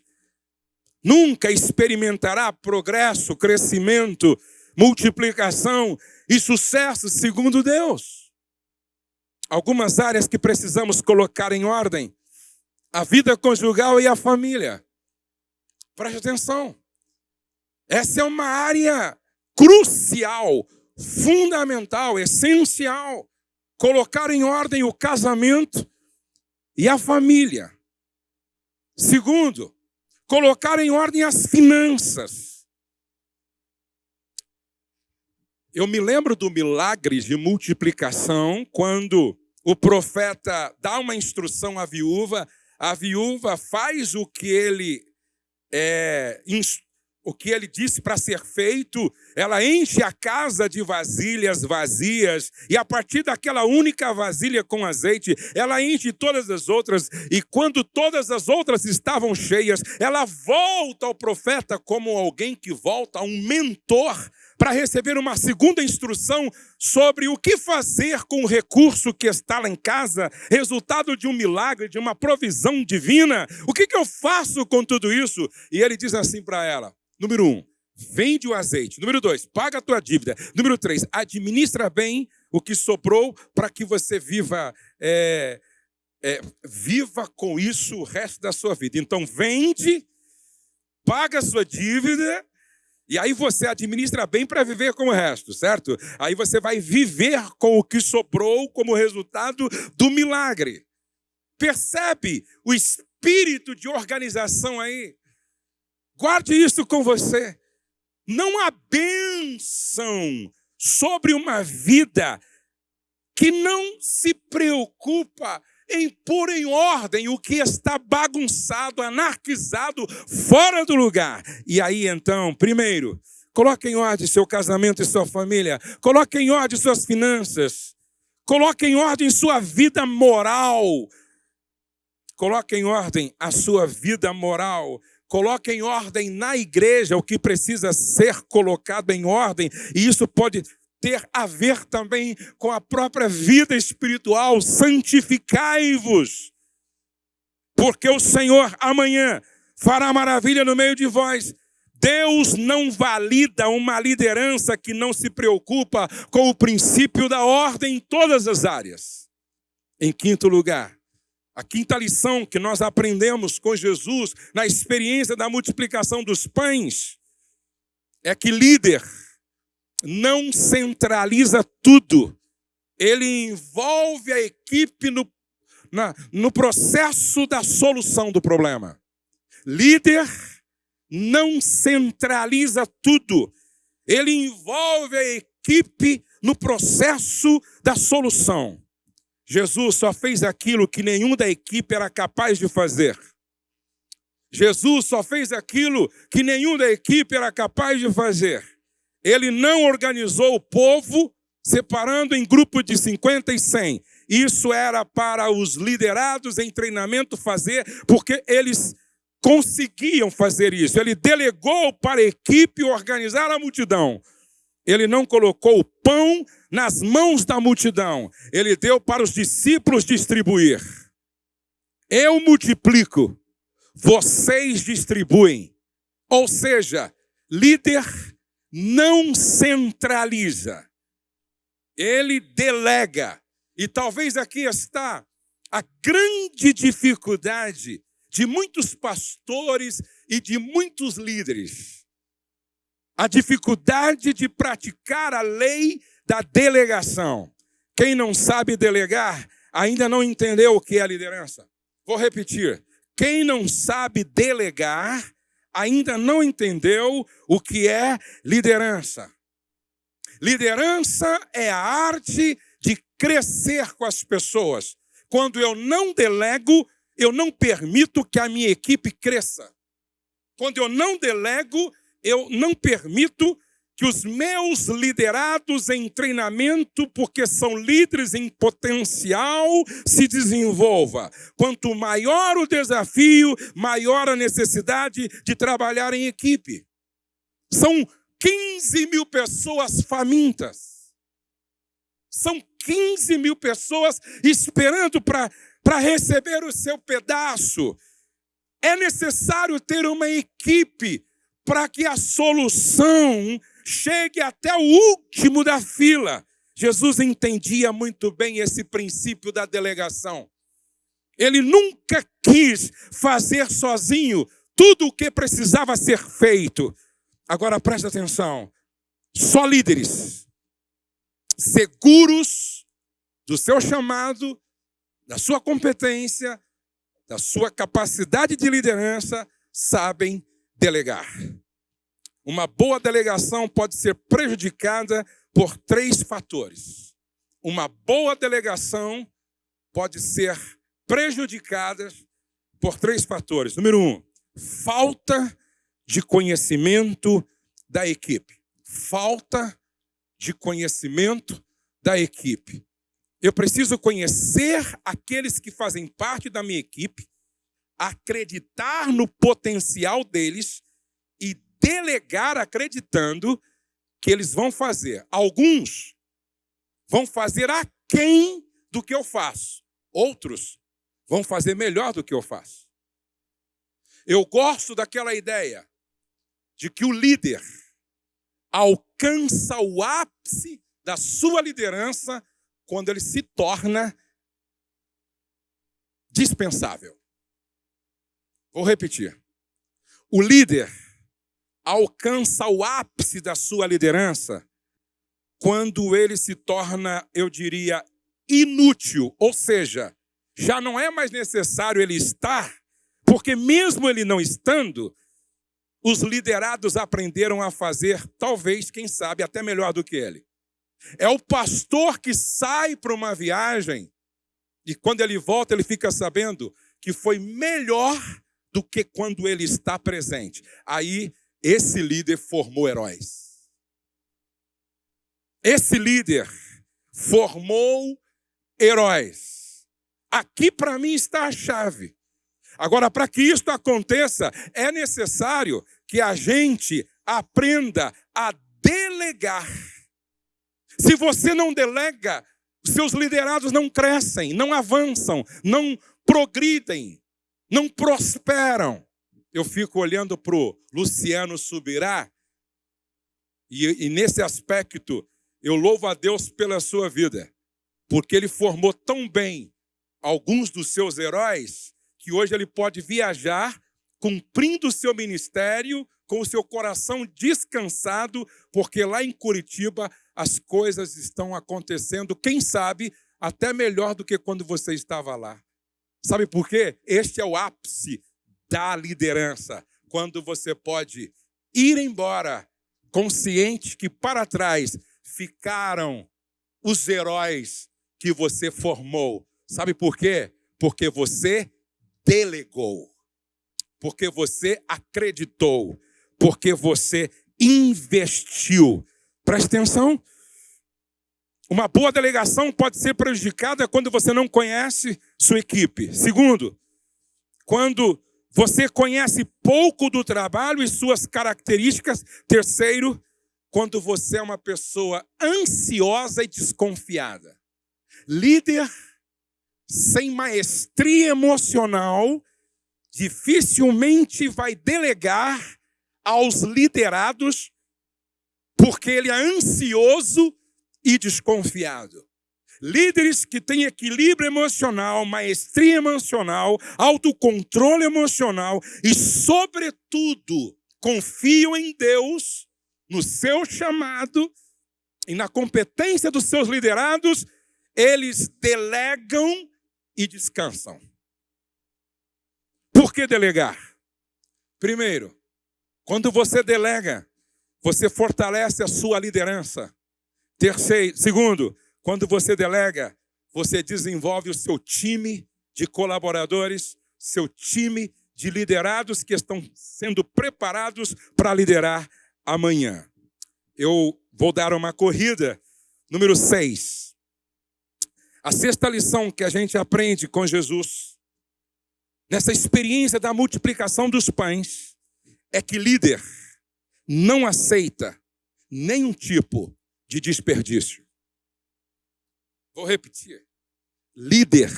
nunca experimentará progresso, crescimento, multiplicação e sucesso segundo Deus. Algumas áreas que precisamos colocar em ordem: a vida conjugal e a família. Preste atenção. Essa é uma área crucial, fundamental, essencial. Colocar em ordem o casamento e a família. Segundo, colocar em ordem as finanças. Eu me lembro do milagre de multiplicação, quando o profeta dá uma instrução à viúva, a viúva faz o que ele é, o que ele disse para ser feito, ela enche a casa de vasilhas vazias, e a partir daquela única vasilha com azeite, ela enche todas as outras, e quando todas as outras estavam cheias, ela volta ao profeta como alguém que volta a um mentor para receber uma segunda instrução sobre o que fazer com o recurso que está lá em casa, resultado de um milagre, de uma provisão divina. O que, que eu faço com tudo isso? E ele diz assim para ela: número um, vende o azeite. Número dois, paga a tua dívida. Número três, administra bem o que sobrou para que você viva. É, é, viva com isso o resto da sua vida. Então, vende, paga a sua dívida e aí você administra bem para viver com o resto, certo? Aí você vai viver com o que sobrou como resultado do milagre. Percebe o espírito de organização aí? Guarde isso com você. Não há bênção sobre uma vida que não se preocupa em pôr em ordem o que está bagunçado, anarquizado, fora do lugar. E aí então, primeiro, coloque em ordem seu casamento e sua família, coloque em ordem suas finanças, coloque em ordem sua vida moral, coloque em ordem a sua vida moral. Coloque em ordem na igreja o que precisa ser colocado em ordem, e isso pode ter a ver também com a própria vida espiritual. Santificai-vos. porque o Senhor amanhã fará maravilha no meio de vós. Deus não valida uma liderança que não se preocupa com o princípio da ordem em todas as áreas. Em quinto lugar, a quinta lição que nós aprendemos com Jesus na experiência da multiplicação dos pães é que líder não centraliza tudo, ele envolve a equipe no, na, no processo da solução do problema. Líder não centraliza tudo, ele envolve a equipe no processo da solução. Jesus só fez aquilo que nenhum da equipe era capaz de fazer. Jesus só fez aquilo que nenhum da equipe era capaz de fazer. Ele não organizou o povo separando em grupo de 50 e 100. Isso era para os liderados em treinamento fazer, porque eles conseguiam fazer isso. Ele delegou para a equipe organizar a multidão. Ele não colocou o pão nas mãos da multidão. Ele deu para os discípulos distribuir. Eu multiplico, vocês distribuem. Ou seja, líder não centraliza, ele delega. E talvez aqui está a grande dificuldade de muitos pastores e de muitos líderes. A dificuldade de praticar a lei da delegação. Quem não sabe delegar ainda não entendeu o que é liderança. Vou repetir. Quem não sabe delegar ainda não entendeu o que é liderança. Liderança é a arte de crescer com as pessoas. Quando eu não delego, eu não permito que a minha equipe cresça. Quando eu não delego, eu não permito que os meus liderados em treinamento, porque são líderes em potencial, se desenvolva. Quanto maior o desafio, maior a necessidade de trabalhar em equipe. São 15 mil pessoas famintas. São 15 mil pessoas esperando para receber o seu pedaço. É necessário ter uma equipe para que a solução chegue até o último da fila. Jesus entendia muito bem esse princípio da delegação. Ele nunca quis fazer sozinho tudo o que precisava ser feito. Agora presta atenção: só líderes seguros do seu chamado, da sua competência, da sua capacidade de liderança, sabem delegar. Uma boa delegação pode ser prejudicada por três fatores. Uma boa delegação pode ser prejudicada por três fatores. Número um, falta de conhecimento da equipe. Falta de conhecimento da equipe. Eu preciso conhecer aqueles que fazem parte da minha equipe, acreditar no potencial deles delegar acreditando que eles vão fazer. Alguns vão fazer aquém do que eu faço. Outros vão fazer melhor do que eu faço. Eu gosto daquela ideia de que o líder alcança o ápice da sua liderança quando ele se torna dispensável. Vou repetir. O líder alcança o ápice da sua liderança quando ele se torna, eu diria, inútil, ou seja, já não é mais necessário ele estar, porque mesmo ele não estando, os liderados aprenderam a fazer, talvez, quem sabe, até melhor do que ele. É o pastor que sai para uma viagem e quando ele volta, ele fica sabendo que foi melhor do que quando ele está presente. Aí esse líder formou heróis. Esse líder formou heróis. Aqui para mim está a chave. Agora, para que isso aconteça, é necessário que a gente aprenda a delegar. Se você não delega, seus liderados não crescem, não avançam, não progridem. não prosperam. Eu fico olhando para o Luciano Subirá, e, e nesse aspecto eu louvo a Deus pela sua vida, porque ele formou tão bem alguns dos seus heróis que hoje ele pode viajar cumprindo o seu ministério com o seu coração descansado, porque lá em Curitiba as coisas estão acontecendo, quem sabe, até melhor do que quando você estava lá. Sabe por quê? Este é o ápice da liderança, quando você pode ir embora consciente que para trás ficaram os heróis que você formou. Sabe por quê? Porque você delegou, porque você acreditou, porque você investiu. Preste atenção. Uma boa delegação pode ser prejudicada quando você não conhece sua equipe. Segundo, quando você conhece pouco do trabalho e suas características. Terceiro, quando você é uma pessoa ansiosa e desconfiada. Líder sem maestria emocional dificilmente vai delegar aos liderados porque ele é ansioso e desconfiado. Líderes que têm equilíbrio emocional, maestria emocional, autocontrole emocional e, sobretudo, confiam em Deus, no seu chamado e na competência dos seus liderados, eles delegam e descansam. Por que delegar? Primeiro, quando você delega, você fortalece a sua liderança. Terceiro, segundo, quando você delega, você desenvolve o seu time de colaboradores, seu time de liderados que estão sendo preparados para liderar amanhã. Eu vou dar uma corrida, número 6. A sexta lição que a gente aprende com Jesus, nessa experiência da multiplicação dos pães, é que líder não aceita nenhum tipo de desperdício. Vou repetir. Líder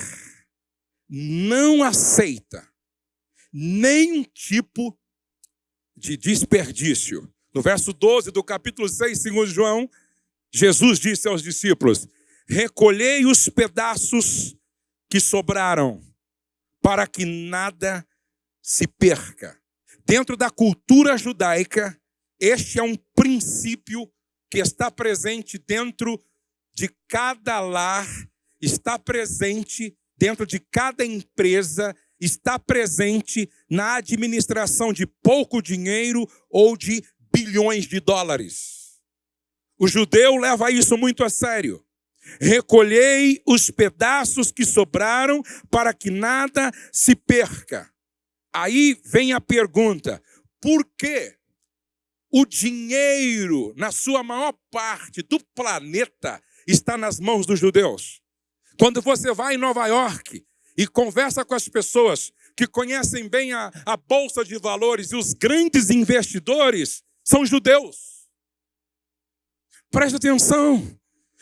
não aceita nenhum tipo de desperdício. No verso 12 do capítulo 6, segundo João, Jesus disse aos discípulos: Recolhei os pedaços que sobraram, para que nada se perca. Dentro da cultura judaica, este é um princípio que está presente dentro de cada lar, está presente dentro de cada empresa, está presente na administração de pouco dinheiro ou de bilhões de dólares. O judeu leva isso muito a sério. Recolhei os pedaços que sobraram para que nada se perca. Aí vem a pergunta: por que o dinheiro, na sua maior parte do planeta, está nas mãos dos judeus. Quando você vai em Nova York e conversa com as pessoas que conhecem bem a, a bolsa de valores e os grandes investidores, são judeus. Preste atenção.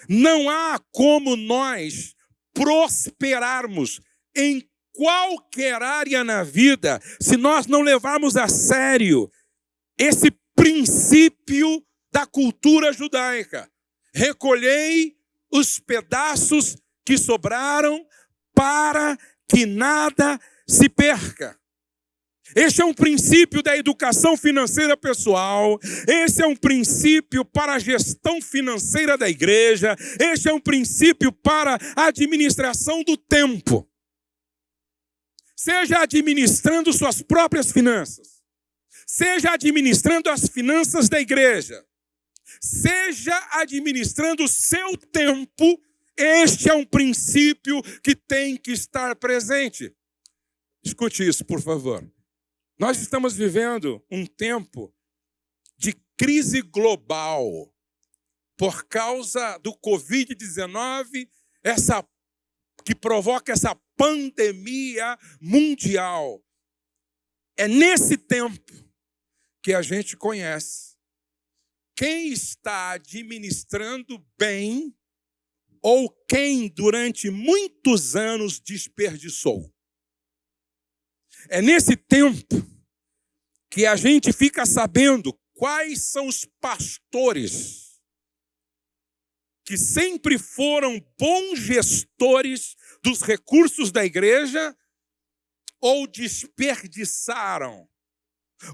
Não há como nós prosperarmos em qualquer área na vida se nós não levarmos a sério esse princípio da cultura judaica. Recolhei os pedaços que sobraram para que nada se perca. Este é um princípio da educação financeira pessoal, esse é um princípio para a gestão financeira da igreja, este é um princípio para a administração do tempo. Seja administrando suas próprias finanças, seja administrando as finanças da igreja, seja administrando o seu tempo, este é um princípio que tem que estar presente. Escute isso, por favor. Nós estamos vivendo um tempo de crise global por causa do Covid-19, essa que provoca essa pandemia mundial. É nesse tempo que a gente conhece quem está administrando bem ou quem durante muitos anos desperdiçou. É nesse tempo que a gente fica sabendo quais são os pastores que sempre foram bons gestores dos recursos da igreja ou desperdiçaram,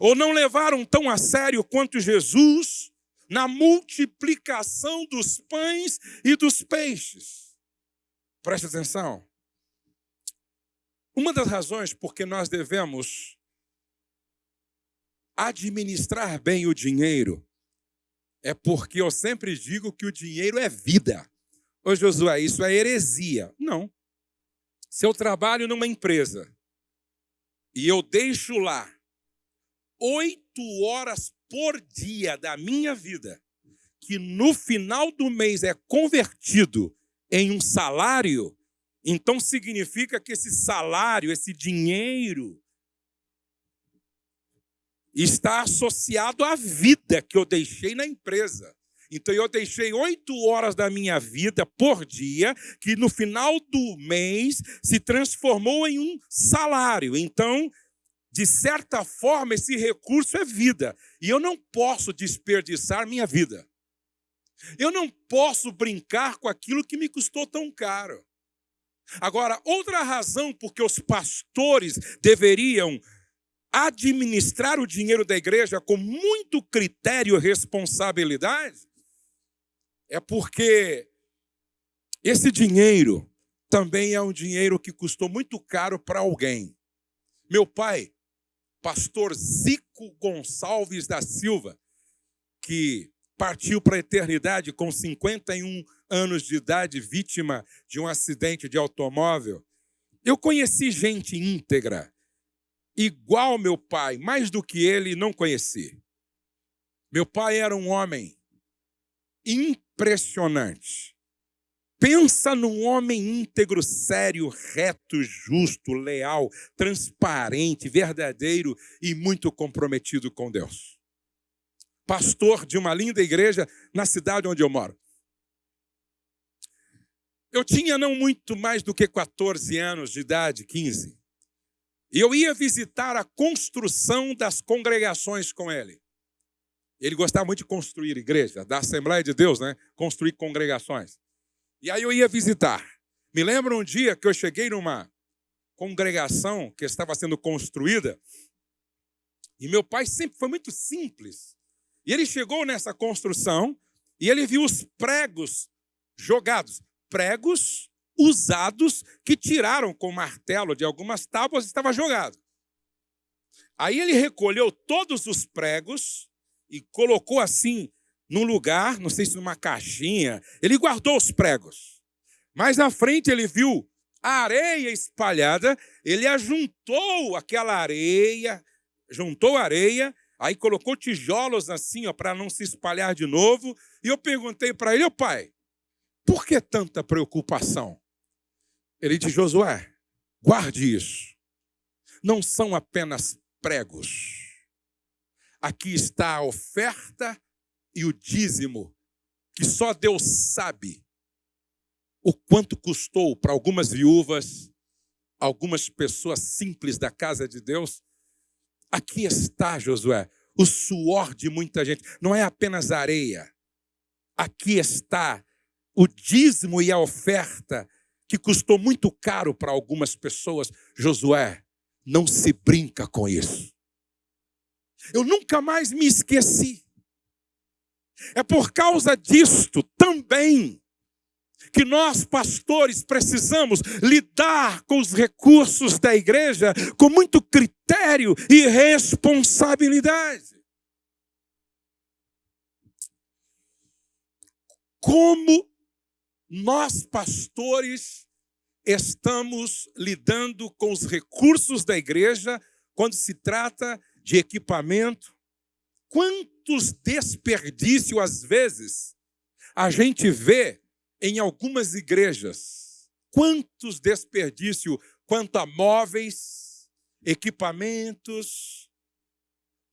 ou não levaram tão a sério quanto Jesus na multiplicação dos pães e dos peixes. Preste atenção. Uma das razões por que nós devemos administrar bem o dinheiro é porque eu sempre digo que o dinheiro é vida. Ô Josué, isso é heresia. Não. Se eu trabalho numa empresa e eu deixo lá oito horas por dia da minha vida, que no final do mês é convertido em um salário, então significa que esse salário, esse dinheiro, está associado à vida que eu deixei na empresa. Então eu deixei oito horas da minha vida por dia, que no final do mês se transformou em um salário. Então de certa forma, esse recurso é vida. E eu não posso desperdiçar minha vida. Eu não posso brincar com aquilo que me custou tão caro. Agora, outra razão por que os pastores deveriam administrar o dinheiro da igreja com muito critério e responsabilidade é porque esse dinheiro também é um dinheiro que custou muito caro para alguém. Meu pai pastor Zico Gonçalves da Silva, que partiu para a eternidade com 51 anos de idade, vítima de um acidente de automóvel. Eu conheci gente íntegra, igual meu pai, mais do que ele, não conheci. Meu pai era um homem impressionante. Pensa num homem íntegro, sério, reto, justo, leal, transparente, verdadeiro e muito comprometido com Deus. Pastor de uma linda igreja na cidade onde eu moro. Eu tinha não muito mais do que 14 anos de idade, 15. E eu ia visitar a construção das congregações com ele. Ele gostava muito de construir igreja, da Assembleia de Deus, né? Construir congregações. E aí eu ia visitar. Me lembro um dia que eu cheguei numa congregação que estava sendo construída, e meu pai sempre foi muito simples. E ele chegou nessa construção e ele viu os pregos jogados, pregos usados que tiraram com martelo de algumas tábuas estava jogado. Aí ele recolheu todos os pregos e colocou assim num lugar, não sei se numa caixinha, ele guardou os pregos. Mais na frente ele viu a areia espalhada, ele ajuntou aquela areia, juntou areia, aí colocou tijolos assim, ó, para não se espalhar de novo. E eu perguntei para ele, ô pai, por que tanta preocupação? Ele disse, Josué, guarde isso. Não são apenas pregos. Aqui está a oferta e o dízimo, que só Deus sabe o quanto custou para algumas viúvas, algumas pessoas simples da casa de Deus. Aqui está, Josué, o suor de muita gente, não é apenas areia. Aqui está o dízimo e a oferta que custou muito caro para algumas pessoas. Josué, não se brinca com isso. Eu nunca mais me esqueci. É por causa disto também que nós, pastores, precisamos lidar com os recursos da igreja com muito critério e responsabilidade. Como nós, pastores, estamos lidando com os recursos da igreja quando se trata de equipamento, quantos desperdícios, às vezes, a gente vê em algumas igrejas. Quantos desperdícios quanto a móveis, equipamentos,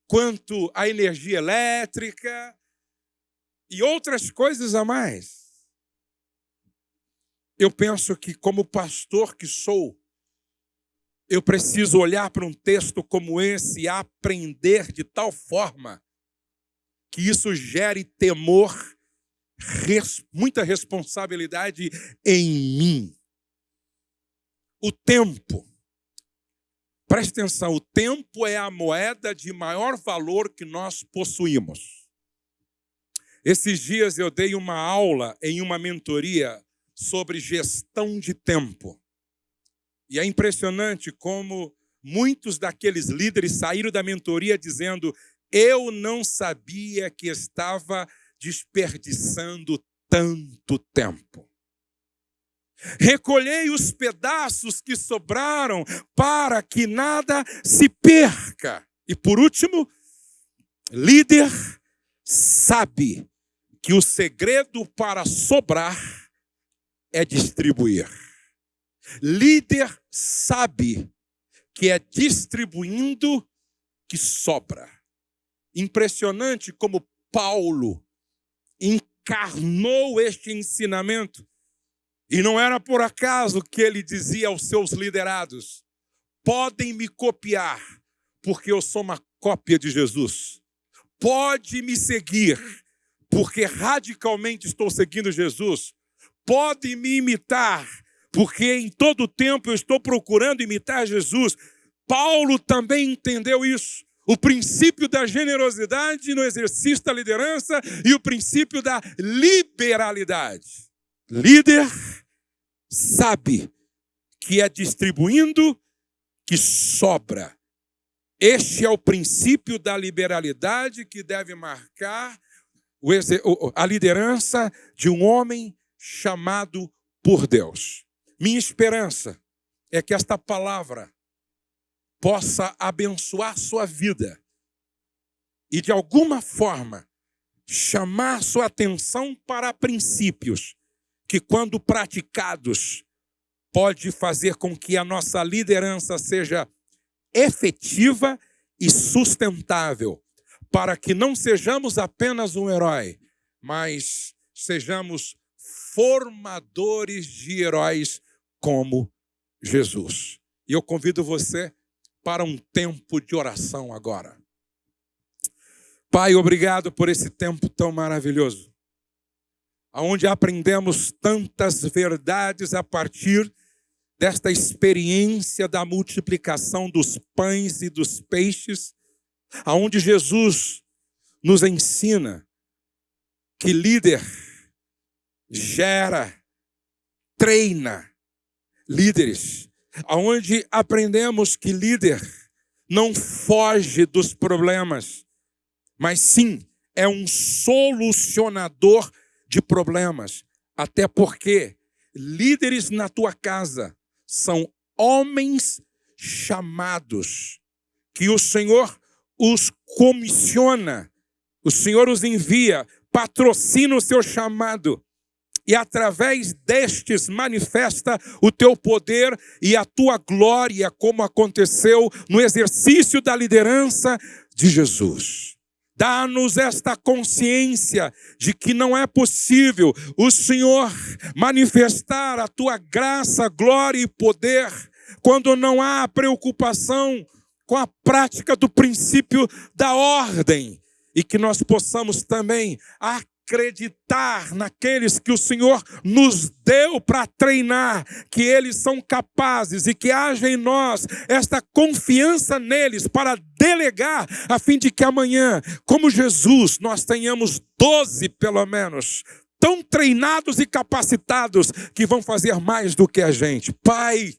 quanto a energia elétrica e outras coisas a mais. Eu penso que, como pastor que sou, eu preciso olhar para um texto como esse e aprender de tal forma que isso gere temor, res, muita responsabilidade em mim. O tempo. Preste atenção, o tempo é a moeda de maior valor que nós possuímos. Esses dias eu dei uma aula em uma mentoria sobre gestão de tempo. E é impressionante como muitos daqueles líderes saíram da mentoria dizendo: Eu não sabia que estava desperdiçando tanto tempo. Recolhei os pedaços que sobraram para que nada se perca. E por último, líder sabe que o segredo para sobrar é distribuir. Líder sabe que é distribuindo que sobra. Impressionante como Paulo encarnou este ensinamento. E não era por acaso que ele dizia aos seus liderados: podem me copiar, porque eu sou uma cópia de Jesus. Pode me seguir, porque radicalmente estou seguindo Jesus. Pode me imitar, porque em todo tempo eu estou procurando imitar Jesus. Paulo também entendeu isso. O princípio da generosidade no exercício da liderança e o princípio da liberalidade. Líder sabe que é distribuindo que sobra. Este é o princípio da liberalidade que deve marcar a liderança de um homem chamado por Deus. Minha esperança é que esta palavra possa abençoar sua vida e, de alguma forma, chamar sua atenção para princípios que, quando praticados, pode fazer com que a nossa liderança seja efetiva e sustentável, para que não sejamos apenas um herói, mas sejamos formadores de heróis como Jesus. E eu convido você para um tempo de oração agora. Pai, obrigado por esse tempo tão maravilhoso, onde aprendemos tantas verdades a partir desta experiência da multiplicação dos pães e dos peixes, aonde Jesus nos ensina que líder gera, treina, líderes, aonde aprendemos que líder não foge dos problemas, mas sim é um solucionador de problemas. Até porque líderes na tua casa são homens chamados, que o Senhor os comissiona, o Senhor os envia, patrocina o seu chamado e através destes manifesta o teu poder e a tua glória, como aconteceu no exercício da liderança de Jesus. Dá-nos esta consciência de que não é possível o Senhor manifestar a tua graça, glória e poder quando não há preocupação com a prática do princípio da ordem e que nós possamos também acreditar naqueles que o Senhor nos deu para treinar, que eles são capazes e que haja em nós esta confiança neles para delegar, a fim de que amanhã, como Jesus, nós tenhamos doze pelo menos, tão treinados e capacitados que vão fazer mais do que a gente. Pai,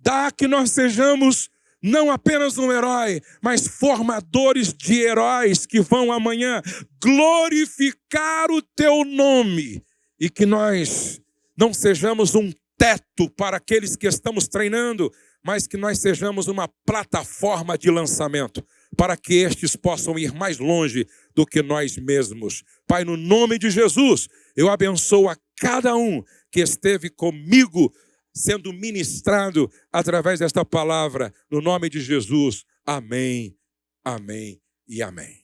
dá que nós sejamos não apenas um herói, mas formadores de heróis que vão amanhã glorificar o teu nome e que nós não sejamos um teto para aqueles que estamos treinando, mas que nós sejamos uma plataforma de lançamento para que estes possam ir mais longe do que nós mesmos. Pai, no nome de Jesus, eu abençoo a cada um que esteve comigo sendo ministrado através desta palavra, no nome de Jesus. Amém, amém e amém.